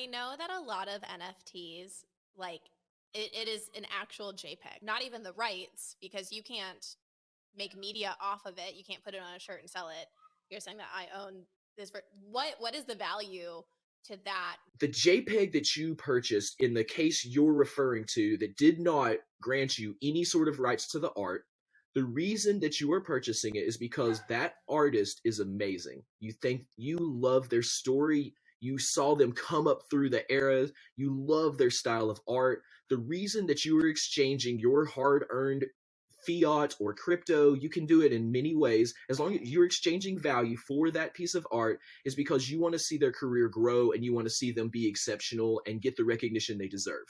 I know that a lot of NFTs, like it, it is an actual JPEG, not even the rights, because you can't make media off of it. You can't put it on a shirt and sell it. You're saying that I own this. ver- What what is the value to that? The JPEG that you purchased in the case you're referring to that did not grant you any sort of rights to the art, the reason that you are purchasing it is because that artist is amazing. You think you love their story, you saw them come up through the eras, you love their style of art. The reason that you are exchanging your hard earned fiat or crypto, you can do it in many ways. As long as you're exchanging value for that piece of art, is because you want to see their career grow and you want to see them be exceptional and get the recognition they deserve.